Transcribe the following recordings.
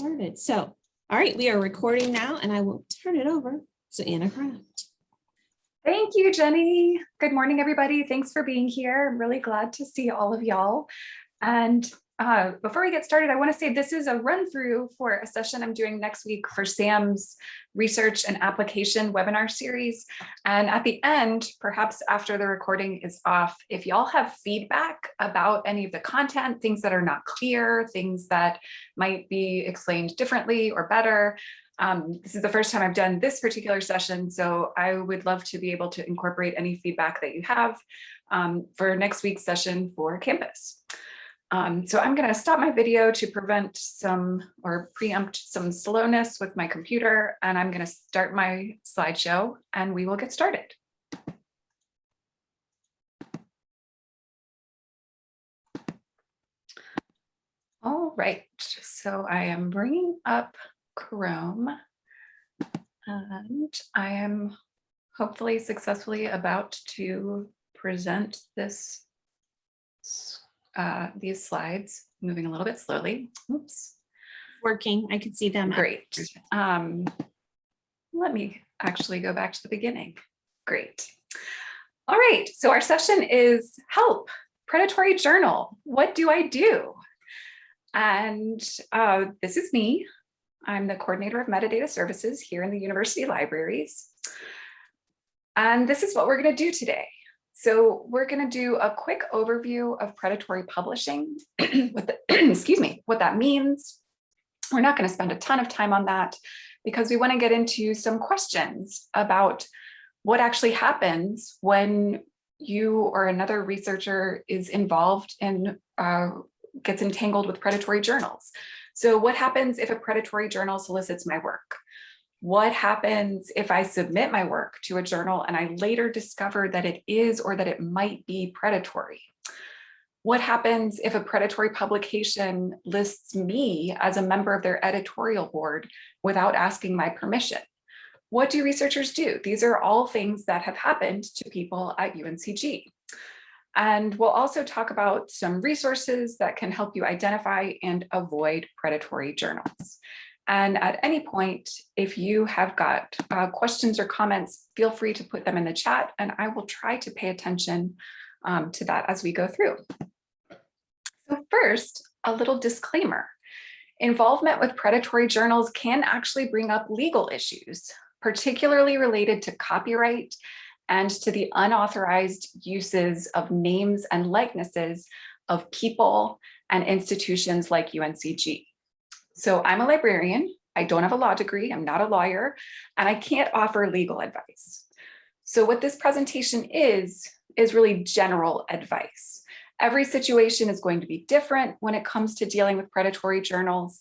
started. So, all right, we are recording now and I will turn it over to Anna Kraft. Thank you, Jenny. Good morning, everybody. Thanks for being here. I'm really glad to see all of y'all. And uh, before we get started, I want to say this is a run through for a session I'm doing next week for Sam's research and application webinar series. And at the end, perhaps after the recording is off, if y'all have feedback about any of the content, things that are not clear, things that might be explained differently or better, um, this is the first time I've done this particular session, so I would love to be able to incorporate any feedback that you have um, for next week's session for campus. Um, so I'm going to stop my video to prevent some or preempt some slowness with my computer, and I'm going to start my slideshow and we will get started. All right, so I am bringing up Chrome and I am hopefully successfully about to present this uh, these slides, moving a little bit slowly. Oops, Working, I can see them. great. Um, let me actually go back to the beginning. Great. All right, so our session is help, predatory journal. What do I do? And uh, this is me. I'm the coordinator of metadata services here in the university libraries. And this is what we're going to do today. So we're going to do a quick overview of predatory publishing, what the, excuse me, what that means. We're not going to spend a ton of time on that because we want to get into some questions about what actually happens when you or another researcher is involved and uh, gets entangled with predatory journals. So what happens if a predatory journal solicits my work? What happens if I submit my work to a journal and I later discover that it is or that it might be predatory? What happens if a predatory publication lists me as a member of their editorial board without asking my permission? What do researchers do? These are all things that have happened to people at UNCG. And we'll also talk about some resources that can help you identify and avoid predatory journals. And at any point, if you have got uh, questions or comments, feel free to put them in the chat and I will try to pay attention um, to that as we go through. So first, a little disclaimer. Involvement with predatory journals can actually bring up legal issues, particularly related to copyright and to the unauthorized uses of names and likenesses of people and institutions like UNCG. So I'm a librarian. I don't have a law degree. I'm not a lawyer, and I can't offer legal advice. So what this presentation is, is really general advice. Every situation is going to be different when it comes to dealing with predatory journals.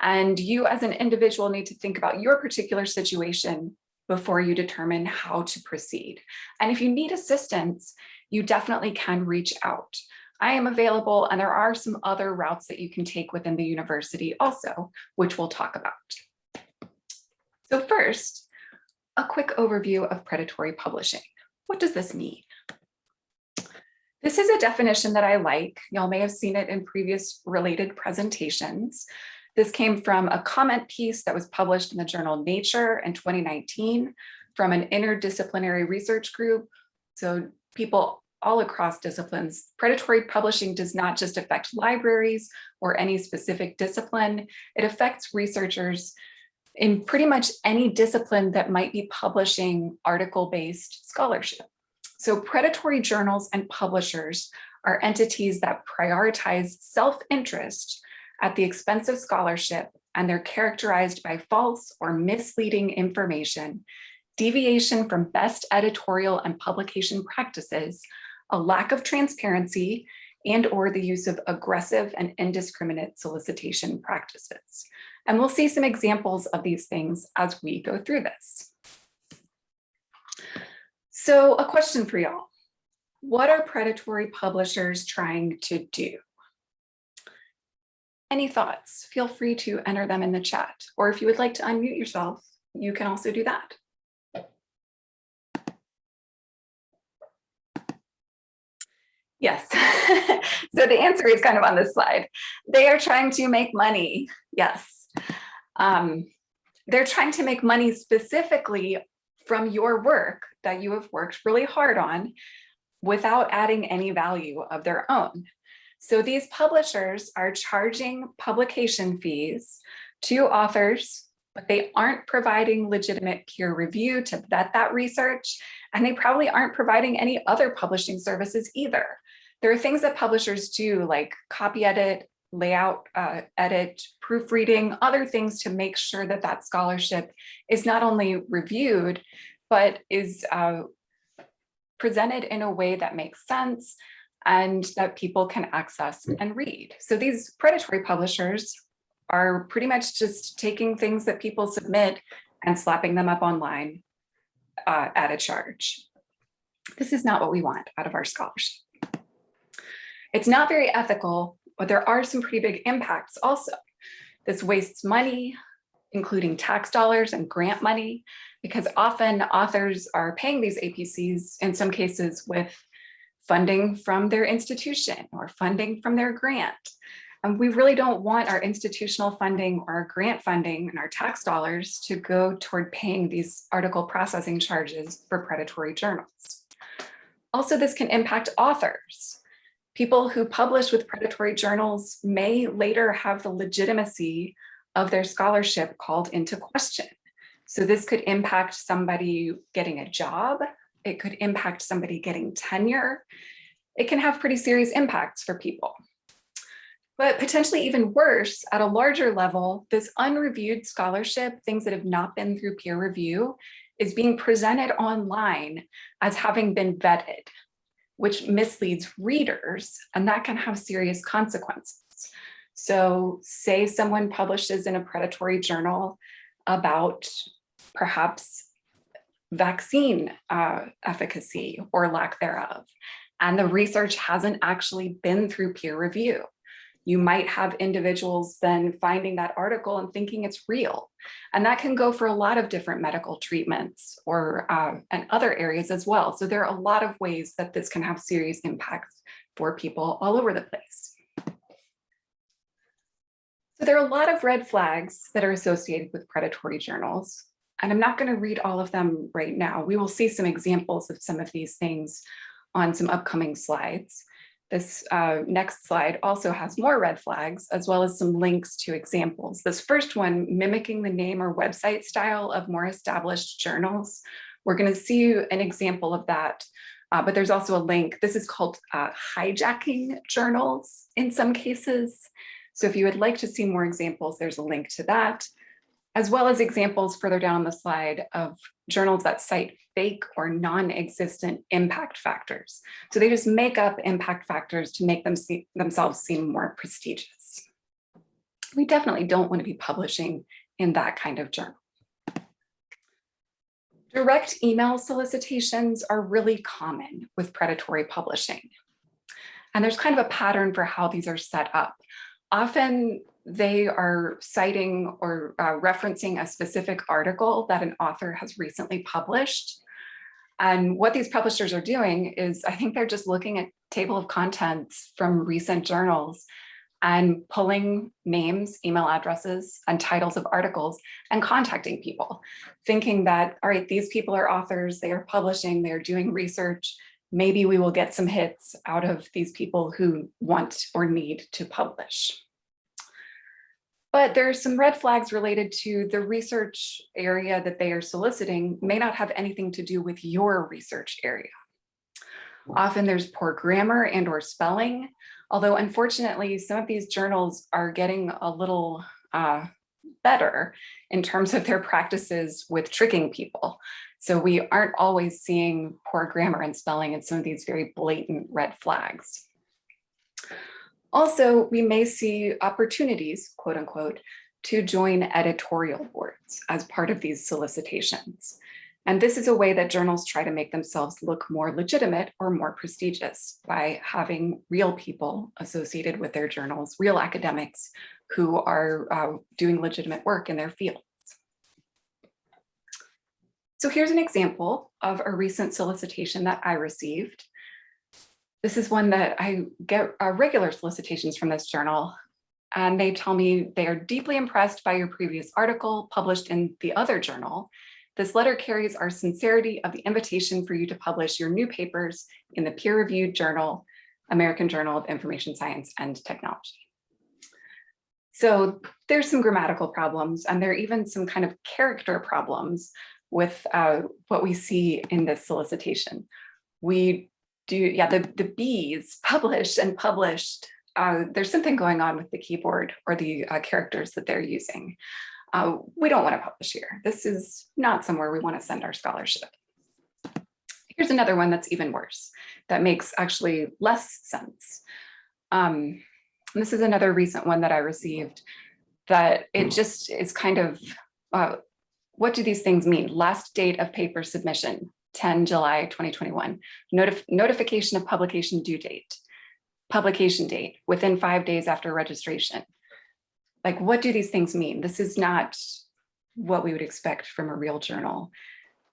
And you as an individual need to think about your particular situation before you determine how to proceed. And if you need assistance, you definitely can reach out. I am available and there are some other routes that you can take within the university also, which we'll talk about. So first, a quick overview of predatory publishing. What does this mean? This is a definition that I like. Y'all may have seen it in previous related presentations. This came from a comment piece that was published in the journal Nature in 2019 from an interdisciplinary research group. So people all across disciplines. Predatory publishing does not just affect libraries or any specific discipline. It affects researchers in pretty much any discipline that might be publishing article-based scholarship. So predatory journals and publishers are entities that prioritize self-interest at the expense of scholarship, and they're characterized by false or misleading information, deviation from best editorial and publication practices, a lack of transparency, and or the use of aggressive and indiscriminate solicitation practices. And we'll see some examples of these things as we go through this. So a question for y'all. What are predatory publishers trying to do? Any thoughts? Feel free to enter them in the chat. Or if you would like to unmute yourself, you can also do that. Yes. so the answer is kind of on this slide. They are trying to make money. Yes. Um, they're trying to make money specifically from your work that you have worked really hard on without adding any value of their own. So these publishers are charging publication fees to authors, but they aren't providing legitimate peer review to vet that research, and they probably aren't providing any other publishing services either. There are things that publishers do like copy edit, layout uh, edit, proofreading, other things to make sure that that scholarship is not only reviewed, but is uh, presented in a way that makes sense and that people can access and read. So these predatory publishers are pretty much just taking things that people submit and slapping them up online uh, at a charge. This is not what we want out of our scholarship. It's not very ethical, but there are some pretty big impacts also. This wastes money, including tax dollars and grant money, because often authors are paying these APCs in some cases with funding from their institution or funding from their grant. And we really don't want our institutional funding or our grant funding and our tax dollars to go toward paying these article processing charges for predatory journals. Also, this can impact authors. People who publish with predatory journals may later have the legitimacy of their scholarship called into question. So this could impact somebody getting a job. It could impact somebody getting tenure. It can have pretty serious impacts for people. But potentially even worse, at a larger level, this unreviewed scholarship, things that have not been through peer review, is being presented online as having been vetted, which misleads readers, and that can have serious consequences. So say someone publishes in a predatory journal about perhaps vaccine uh, efficacy or lack thereof, and the research hasn't actually been through peer review. You might have individuals then finding that article and thinking it's real. And that can go for a lot of different medical treatments or um, and other areas as well. So there are a lot of ways that this can have serious impacts for people all over the place. So there are a lot of red flags that are associated with predatory journals. And I'm not going to read all of them right now. We will see some examples of some of these things on some upcoming slides. This uh, next slide also has more red flags, as well as some links to examples. This first one, mimicking the name or website style of more established journals. We're going to see an example of that, uh, but there's also a link. This is called uh, hijacking journals in some cases. So if you would like to see more examples, there's a link to that as well as examples further down on the slide of journals that cite fake or non-existent impact factors. So they just make up impact factors to make them see, themselves seem more prestigious. We definitely don't want to be publishing in that kind of journal. Direct email solicitations are really common with predatory publishing. And there's kind of a pattern for how these are set up. Often they are citing or uh, referencing a specific article that an author has recently published. And what these publishers are doing is, I think they're just looking at table of contents from recent journals and pulling names, email addresses, and titles of articles and contacting people, thinking that, all right, these people are authors, they are publishing, they're doing research, maybe we will get some hits out of these people who want or need to publish. But there are some red flags related to the research area that they are soliciting may not have anything to do with your research area. Often there's poor grammar and or spelling, although unfortunately some of these journals are getting a little uh, better in terms of their practices with tricking people. So we aren't always seeing poor grammar and spelling and some of these very blatant red flags. Also, we may see opportunities, quote unquote, to join editorial boards as part of these solicitations. And this is a way that journals try to make themselves look more legitimate or more prestigious by having real people associated with their journals, real academics who are uh, doing legitimate work in their fields. So here's an example of a recent solicitation that I received. This is one that I get uh, regular solicitations from this journal. and they tell me they are deeply impressed by your previous article published in the other journal. This letter carries our sincerity of the invitation for you to publish your new papers in the peer-reviewed journal, American Journal of Information Science and Technology. So there's some grammatical problems and there are even some kind of character problems with uh, what we see in this solicitation. We do, yeah, the, the B's published and published, uh, there's something going on with the keyboard or the uh, characters that they're using. Uh, we don't want to publish here. This is not somewhere we want to send our scholarship. Here's another one that's even worse, that makes actually less sense. Um, this is another recent one that I received that it just is kind of, uh, what do these things mean? Last date of paper submission, 10 July 2021. Notif notification of publication due date. Publication date within five days after registration. Like, what do these things mean? This is not what we would expect from a real journal.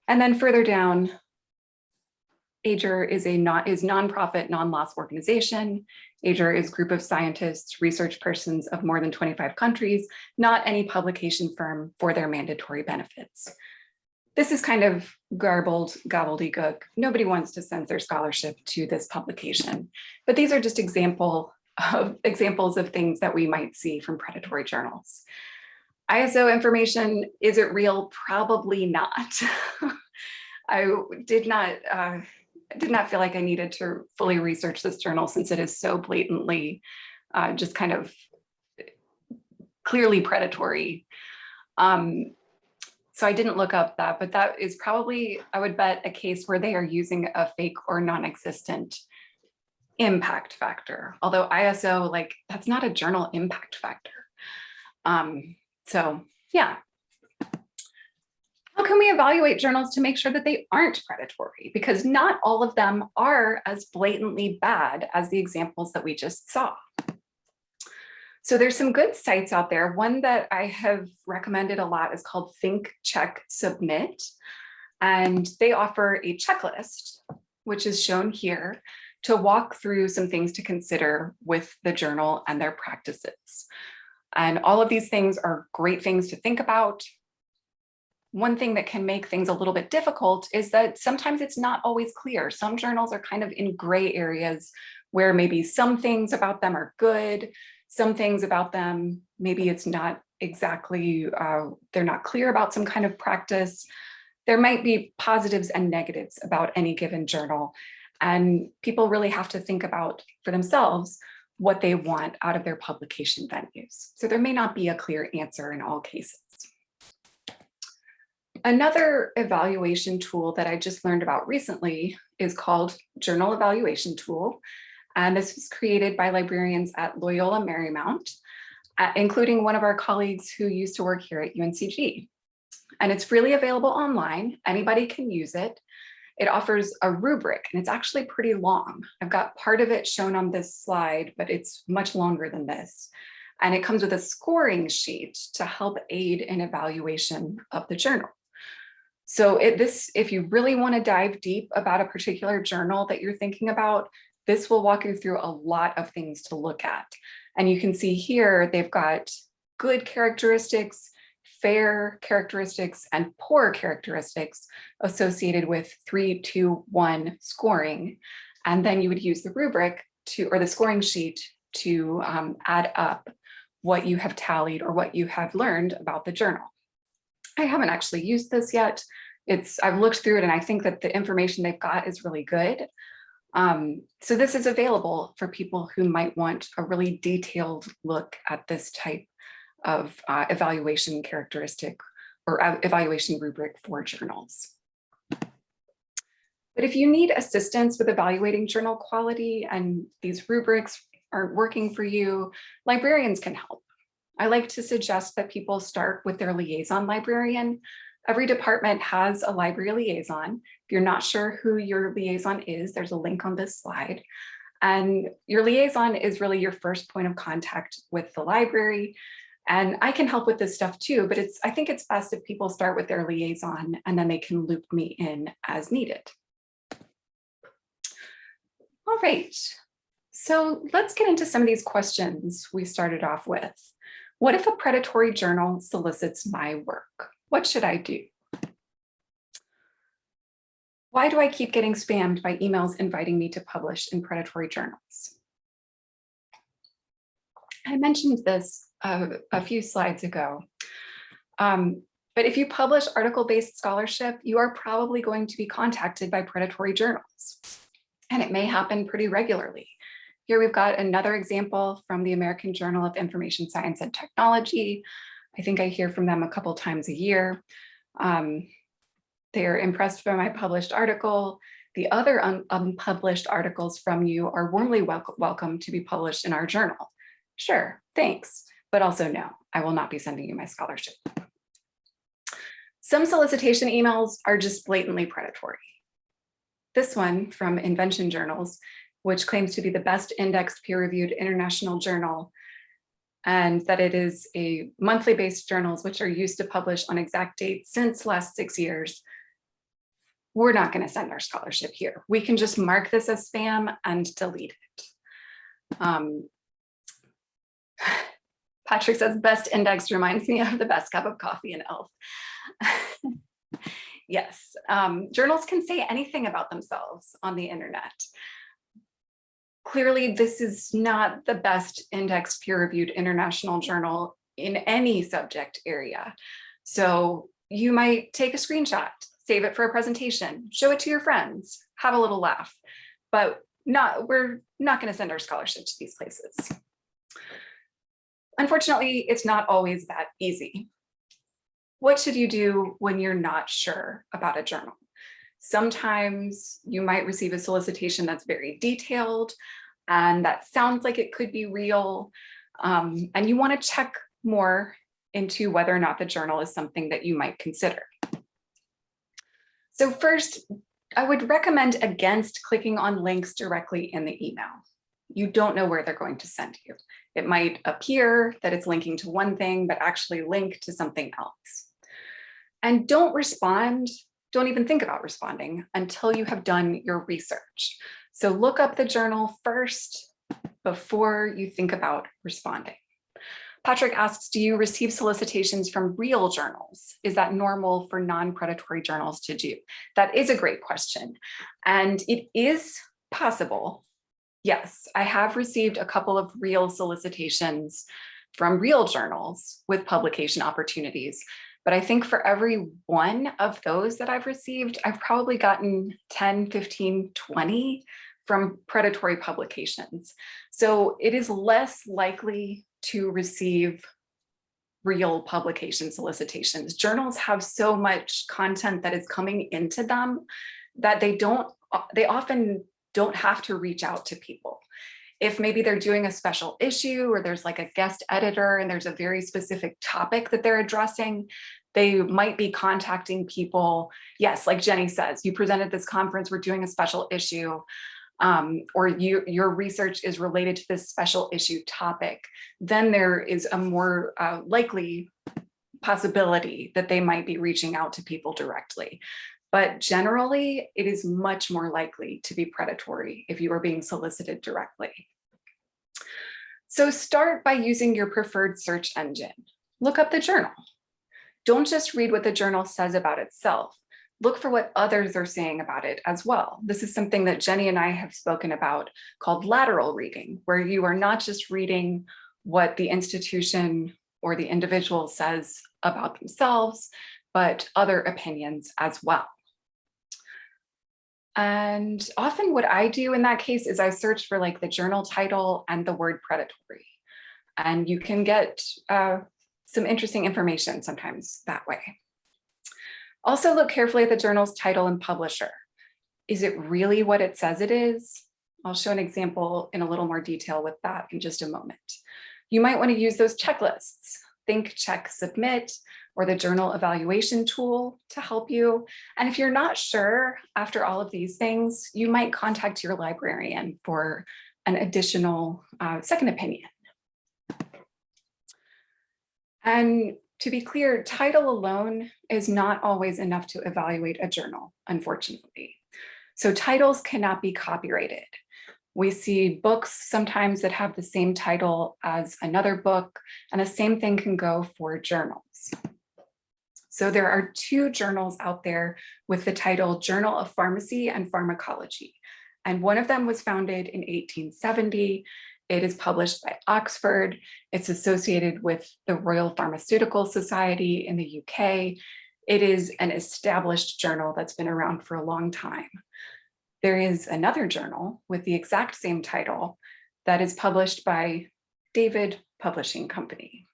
And then further down, AGER is a not is nonprofit, non-loss organization. AGER is group of scientists, research persons of more than 25 countries, not any publication firm for their mandatory benefits. This is kind of garbled gobbledygook. Nobody wants to their scholarship to this publication, but these are just example of examples of things that we might see from predatory journals. ISO information, is it real? Probably not. I did not uh, did not feel like I needed to fully research this journal since it is so blatantly uh, just kind of clearly predatory. Um, so I didn't look up that, but that is probably, I would bet, a case where they are using a fake or non-existent impact factor. Although ISO, like, that's not a journal impact factor. Um, so yeah, how can we evaluate journals to make sure that they aren't predatory? Because not all of them are as blatantly bad as the examples that we just saw. So there's some good sites out there. One that I have recommended a lot is called Think, Check, Submit. And they offer a checklist, which is shown here, to walk through some things to consider with the journal and their practices. And all of these things are great things to think about, one thing that can make things a little bit difficult is that sometimes it's not always clear. Some journals are kind of in gray areas where maybe some things about them are good, some things about them, maybe it's not exactly, uh, they're not clear about some kind of practice. There might be positives and negatives about any given journal. And people really have to think about for themselves what they want out of their publication venues. So there may not be a clear answer in all cases. Another evaluation tool that I just learned about recently is called Journal Evaluation Tool. And this was created by librarians at Loyola Marymount, uh, including one of our colleagues who used to work here at UNCG. And it's freely available online. Anybody can use it. It offers a rubric and it's actually pretty long. I've got part of it shown on this slide, but it's much longer than this. And it comes with a scoring sheet to help aid in evaluation of the journal. So it, this, if you really want to dive deep about a particular journal that you're thinking about, this will walk you through a lot of things to look at. And you can see here, they've got good characteristics, fair characteristics, and poor characteristics associated with three, two, one scoring. And then you would use the rubric to, or the scoring sheet to um, add up what you have tallied or what you have learned about the journal. I haven't actually used this yet. It's I've looked through it and I think that the information they've got is really good. Um, so this is available for people who might want a really detailed look at this type of uh, evaluation characteristic or evaluation rubric for journals. But if you need assistance with evaluating journal quality and these rubrics aren't working for you, librarians can help. I like to suggest that people start with their liaison librarian. Every department has a library liaison. You're not sure who your liaison is, there's a link on this slide. And your liaison is really your first point of contact with the library. And I can help with this stuff too, but it's I think it's best if people start with their liaison and then they can loop me in as needed. All right, So let's get into some of these questions we started off with. What if a predatory journal solicits my work? What should I do? Why do I keep getting spammed by emails inviting me to publish in predatory journals? I mentioned this uh, a few slides ago. Um, but if you publish article-based scholarship, you are probably going to be contacted by predatory journals. And it may happen pretty regularly. Here we've got another example from the American Journal of Information Science and Technology. I think I hear from them a couple times a year. Um, they're impressed by my published article. The other un unpublished articles from you are warmly wel welcome to be published in our journal. Sure, thanks, but also no, I will not be sending you my scholarship. Some solicitation emails are just blatantly predatory. This one from Invention Journals, which claims to be the best indexed peer-reviewed international journal, and that it is a monthly based journals which are used to publish on exact dates since last six years. We're not going to send our scholarship here. We can just mark this as spam and delete it. Um, Patrick says best index reminds me of the best cup of coffee in ELF. yes, um, journals can say anything about themselves on the internet. Clearly, this is not the best indexed peer-reviewed international journal in any subject area. So you might take a screenshot, save it for a presentation, show it to your friends, have a little laugh, but not, we're not going to send our scholarship to these places. Unfortunately, it's not always that easy. What should you do when you're not sure about a journal? Sometimes you might receive a solicitation that's very detailed and that sounds like it could be real. Um, and you want to check more into whether or not the journal is something that you might consider. So first, I would recommend against clicking on links directly in the email. You don't know where they're going to send you. It might appear that it's linking to one thing, but actually link to something else. And don't respond, don't even think about responding until you have done your research. So look up the journal first before you think about responding. Patrick asks, do you receive solicitations from real journals? Is that normal for non-predatory journals to do? That is a great question. And it is possible. Yes, I have received a couple of real solicitations from real journals with publication opportunities. But I think for every one of those that I've received, I've probably gotten 10, 15, 20 from predatory publications. So it is less likely to receive real publication solicitations. Journals have so much content that is coming into them that they don't, they often don't have to reach out to people. If maybe they're doing a special issue or there's like a guest editor and there's a very specific topic that they're addressing, they might be contacting people. Yes, like Jenny says, you presented this conference, we're doing a special issue. Um, or you, your research is related to this special issue topic, then there is a more uh, likely possibility that they might be reaching out to people directly. But generally, it is much more likely to be predatory if you are being solicited directly. So start by using your preferred search engine. Look up the journal. Don't just read what the journal says about itself. Look for what others are saying about it as well. This is something that Jenny and I have spoken about called lateral reading, where you are not just reading what the institution or the individual says about themselves, but other opinions as well. And often what I do in that case is I search for like the journal title and the word predatory. And you can get uh, some interesting information sometimes that way. Also look carefully at the journal's title and publisher. Is it really what it says it is? I'll show an example in a little more detail with that in just a moment. You might want to use those checklists, think, check, submit, or the journal evaluation tool to help you. And if you're not sure after all of these things, you might contact your librarian for an additional uh, second opinion. And to be clear, title alone is not always enough to evaluate a journal, unfortunately. So titles cannot be copyrighted. We see books sometimes that have the same title as another book, and the same thing can go for journals. So there are two journals out there with the title Journal of Pharmacy and Pharmacology. And one of them was founded in 1870. It is published by Oxford. It's associated with the Royal Pharmaceutical Society in the UK. It is an established journal that's been around for a long time. There is another journal with the exact same title that is published by David Publishing Company.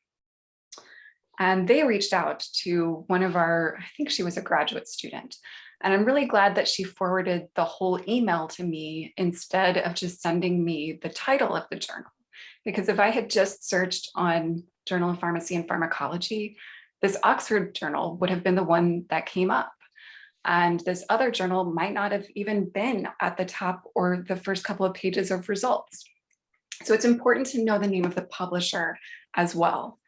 And they reached out to one of our, I think she was a graduate student, and I'm really glad that she forwarded the whole email to me instead of just sending me the title of the journal. Because if I had just searched on Journal of Pharmacy and Pharmacology, this Oxford journal would have been the one that came up. And this other journal might not have even been at the top or the first couple of pages of results. So it's important to know the name of the publisher as well.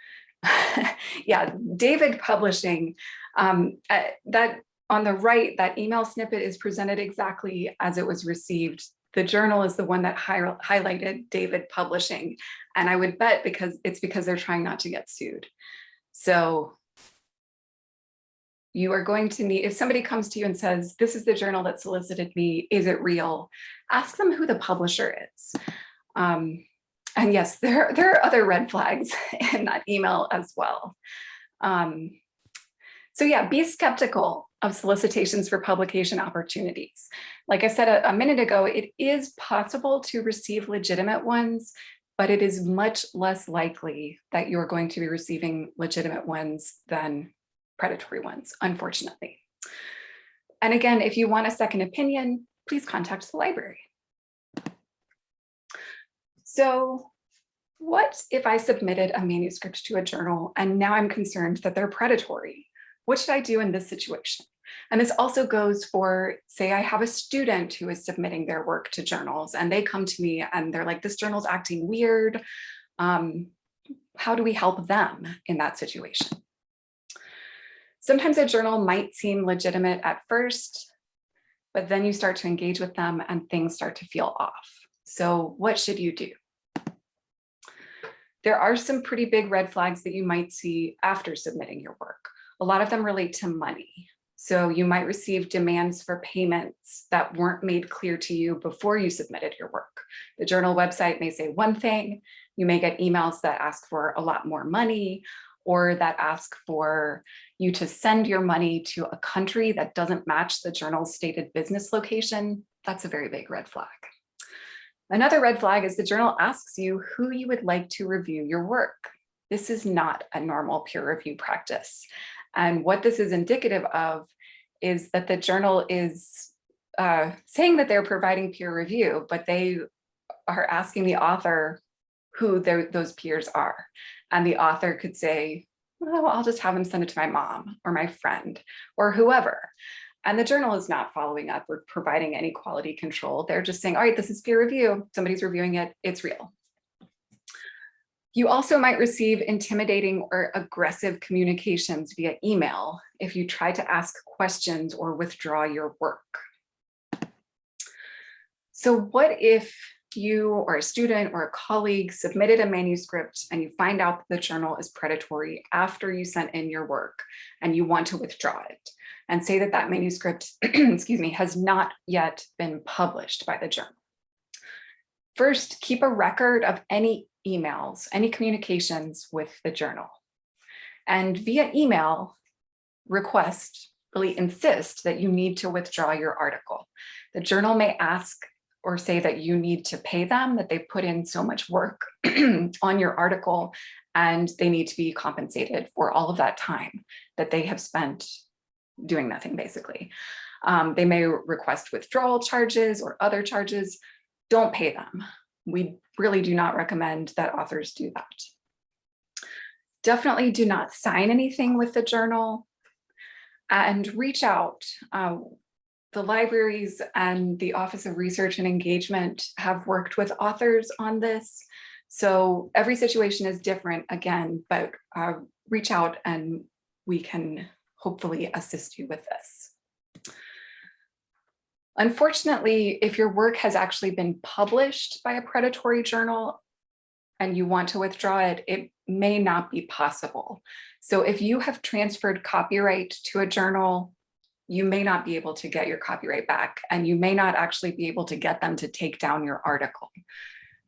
yeah, David Publishing, um, uh, that on the right, that email snippet is presented exactly as it was received. The journal is the one that hi highlighted David Publishing. And I would bet because it's because they're trying not to get sued. So you are going to need, if somebody comes to you and says, this is the journal that solicited me, is it real? Ask them who the publisher is. Um, and yes, there, there are other red flags in that email as well. Um, so yeah, be skeptical of solicitations for publication opportunities. Like I said a, a minute ago, it is possible to receive legitimate ones, but it is much less likely that you're going to be receiving legitimate ones than predatory ones, unfortunately. And again, if you want a second opinion, please contact the library. So what if I submitted a manuscript to a journal and now I'm concerned that they're predatory? What should I do in this situation? And this also goes for, say I have a student who is submitting their work to journals and they come to me and they're like, this journal's acting weird. Um, how do we help them in that situation? Sometimes a journal might seem legitimate at first, but then you start to engage with them and things start to feel off. So what should you do? There are some pretty big red flags that you might see after submitting your work. A lot of them relate to money. So you might receive demands for payments that weren't made clear to you before you submitted your work. The journal website may say one thing, you may get emails that ask for a lot more money or that ask for you to send your money to a country that doesn't match the journal's stated business location. That's a very big red flag. Another red flag is the journal asks you who you would like to review your work. This is not a normal peer review practice. And what this is indicative of is that the journal is uh, saying that they're providing peer review, but they are asking the author who those peers are. And the author could say, well, I'll just have them send it to my mom or my friend or whoever. And the journal is not following up or providing any quality control. They're just saying, all right, this is peer review. Somebody's reviewing it. It's real. You also might receive intimidating or aggressive communications via email if you try to ask questions or withdraw your work. So what if you or a student or a colleague submitted a manuscript and you find out that the journal is predatory after you sent in your work and you want to withdraw it and say that that manuscript, excuse me, has not yet been published by the journal. First, keep a record of any emails, any communications with the journal. And via email, request, really insist that you need to withdraw your article. The journal may ask or say that you need to pay them, that they put in so much work on your article and they need to be compensated for all of that time that they have spent doing nothing basically. Um, they may request withdrawal charges or other charges. Don't pay them. We really do not recommend that authors do that. Definitely do not sign anything with the journal and reach out. Uh, the libraries and the Office of Research and Engagement have worked with authors on this. So every situation is different again, but uh, reach out and we can hopefully assist you with this. Unfortunately, if your work has actually been published by a predatory journal and you want to withdraw it, it may not be possible. So if you have transferred copyright to a journal, you may not be able to get your copyright back and you may not actually be able to get them to take down your article.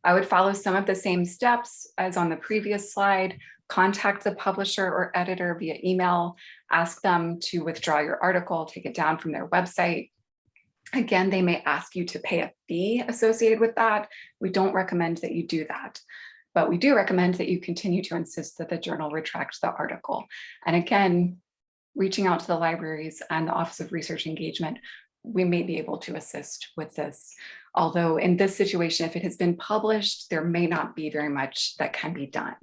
I would follow some of the same steps as on the previous slide, contact the publisher or editor via email, ask them to withdraw your article, take it down from their website. Again, they may ask you to pay a fee associated with that. We don't recommend that you do that, but we do recommend that you continue to insist that the journal retract the article. And again, reaching out to the libraries and the Office of Research Engagement, we may be able to assist with this. Although in this situation, if it has been published, there may not be very much that can be done.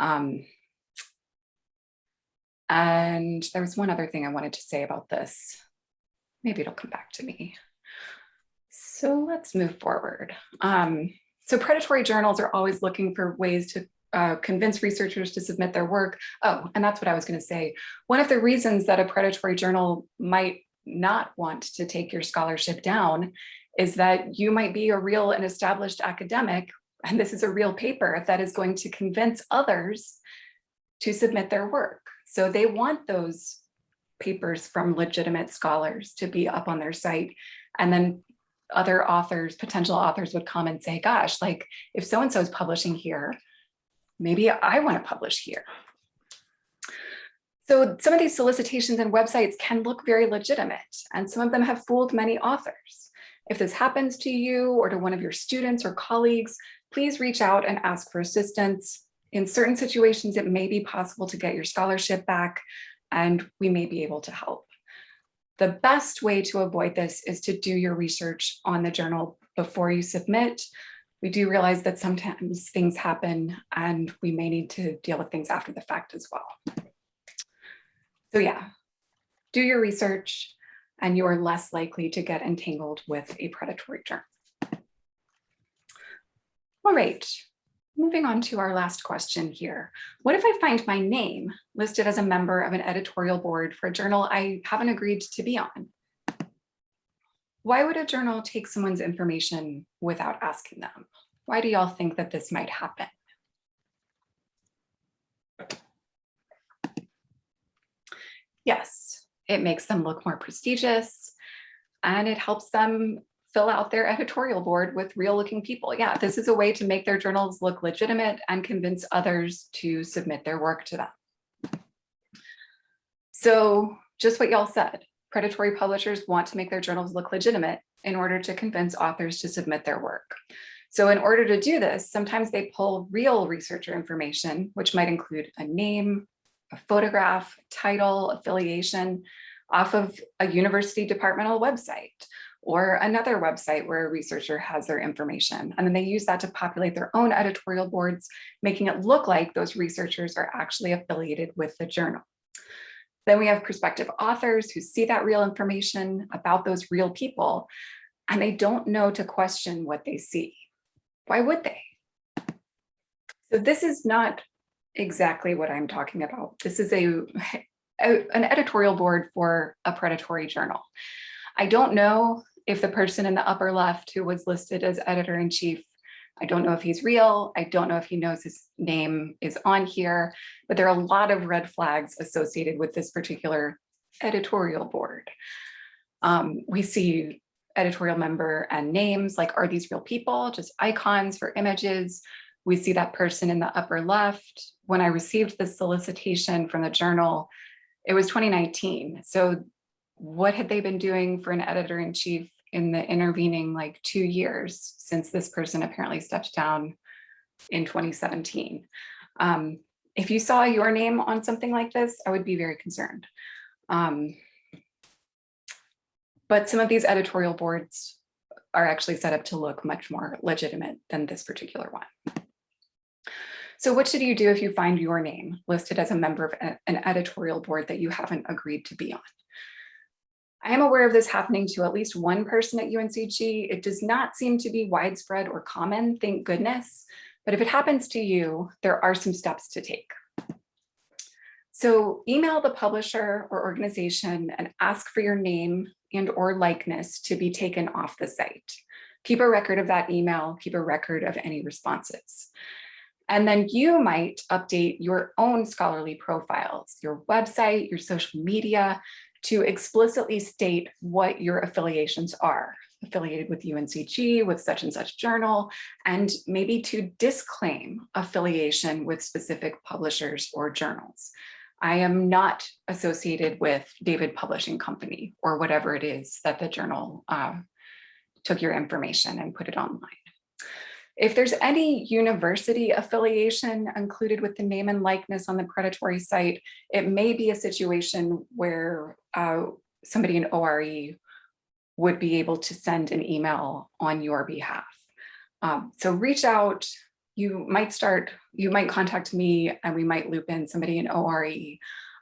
Um, and there was one other thing I wanted to say about this. Maybe it'll come back to me. So let's move forward. Um, so predatory journals are always looking for ways to uh, convince researchers to submit their work. Oh, and that's what I was going to say. One of the reasons that a predatory journal might not want to take your scholarship down is that you might be a real and established academic, and this is a real paper that is going to convince others to submit their work. So they want those papers from legitimate scholars to be up on their site. And then other authors, potential authors would come and say, gosh, like if so-and-so is publishing here, maybe I want to publish here. So some of these solicitations and websites can look very legitimate, and some of them have fooled many authors. If this happens to you or to one of your students or colleagues, please reach out and ask for assistance. In certain situations, it may be possible to get your scholarship back, and we may be able to help. The best way to avoid this is to do your research on the journal before you submit. We do realize that sometimes things happen and we may need to deal with things after the fact as well. So yeah, do your research and you are less likely to get entangled with a predatory journal. All right, moving on to our last question here. What if I find my name listed as a member of an editorial board for a journal I haven't agreed to be on? Why would a journal take someone's information without asking them? Why do y'all think that this might happen? Yes, it makes them look more prestigious and it helps them fill out their editorial board with real looking people. Yeah, this is a way to make their journals look legitimate and convince others to submit their work to them. So just what y'all said, predatory publishers want to make their journals look legitimate in order to convince authors to submit their work. So in order to do this, sometimes they pull real researcher information, which might include a name, a photograph, title, affiliation off of a university departmental website or another website where a researcher has their information. And then they use that to populate their own editorial boards, making it look like those researchers are actually affiliated with the journal. Then we have prospective authors who see that real information about those real people, and they don't know to question what they see. Why would they? So this is not exactly what I'm talking about. This is a, a, an editorial board for a predatory journal. I don't know if the person in the upper left who was listed as editor in chief, I don't know if he's real. I don't know if he knows his name is on here, but there are a lot of red flags associated with this particular editorial board. Um, we see editorial member and names like, are these real people? Just icons for images. We see that person in the upper left. When I received the solicitation from the journal, it was 2019. So what had they been doing for an editor in chief in the intervening like two years since this person apparently stepped down in 2017? Um, if you saw your name on something like this, I would be very concerned. Um, but some of these editorial boards are actually set up to look much more legitimate than this particular one. So what should you do if you find your name listed as a member of an editorial board that you haven't agreed to be on? I am aware of this happening to at least one person at UNCG. It does not seem to be widespread or common, thank goodness. But if it happens to you, there are some steps to take. So email the publisher or organization and ask for your name and or likeness to be taken off the site. Keep a record of that email, keep a record of any responses. And then you might update your own scholarly profiles, your website, your social media, to explicitly state what your affiliations are affiliated with UNCG, with such and such journal, and maybe to disclaim affiliation with specific publishers or journals. I am not associated with David Publishing Company or whatever it is that the journal uh, took your information and put it online. If there's any university affiliation included with the name and likeness on the predatory site, it may be a situation where uh, somebody in ORE would be able to send an email on your behalf. Um, so reach out, you might start, you might contact me and we might loop in somebody in ORE.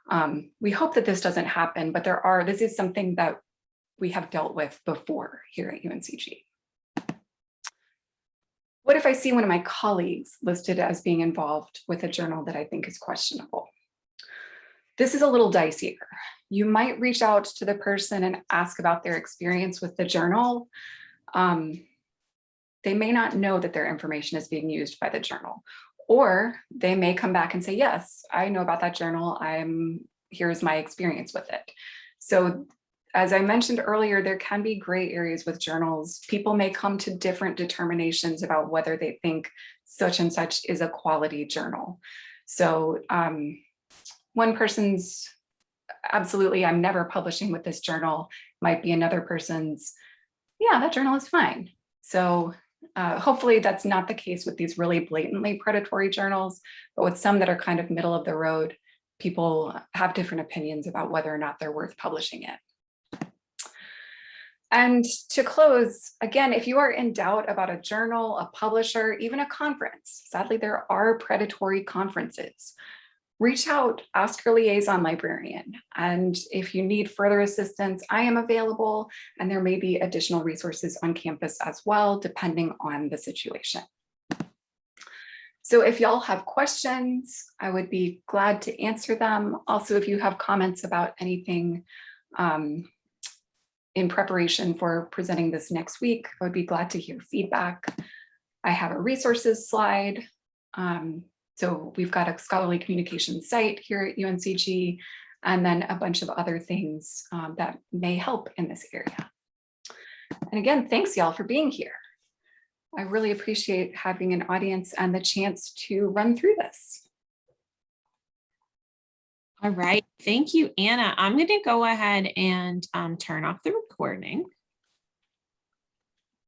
Um, we hope that this doesn't happen, but there are, this is something that we have dealt with before here at UNCG. What if I see one of my colleagues listed as being involved with a journal that I think is questionable? This is a little dicier. You might reach out to the person and ask about their experience with the journal. Um, they may not know that their information is being used by the journal, or they may come back and say, yes, I know about that journal. I'm here's my experience with it. So as I mentioned earlier, there can be gray areas with journals. People may come to different determinations about whether they think such and such is a quality journal. So um, one person's absolutely, I'm never publishing with this journal might be another person's, yeah, that journal is fine. So uh, hopefully that's not the case with these really blatantly predatory journals, but with some that are kind of middle of the road, people have different opinions about whether or not they're worth publishing it. And to close, again, if you are in doubt about a journal, a publisher, even a conference, sadly, there are predatory conferences reach out, ask your liaison librarian. And if you need further assistance, I am available and there may be additional resources on campus as well, depending on the situation. So if y'all have questions, I would be glad to answer them. Also, if you have comments about anything um, in preparation for presenting this next week, I would be glad to hear feedback. I have a resources slide. Um, so we've got a scholarly communication site here at UNCG, and then a bunch of other things um, that may help in this area. And again, thanks y'all for being here. I really appreciate having an audience and the chance to run through this. All right, thank you, Anna. I'm going to go ahead and um, turn off the recording.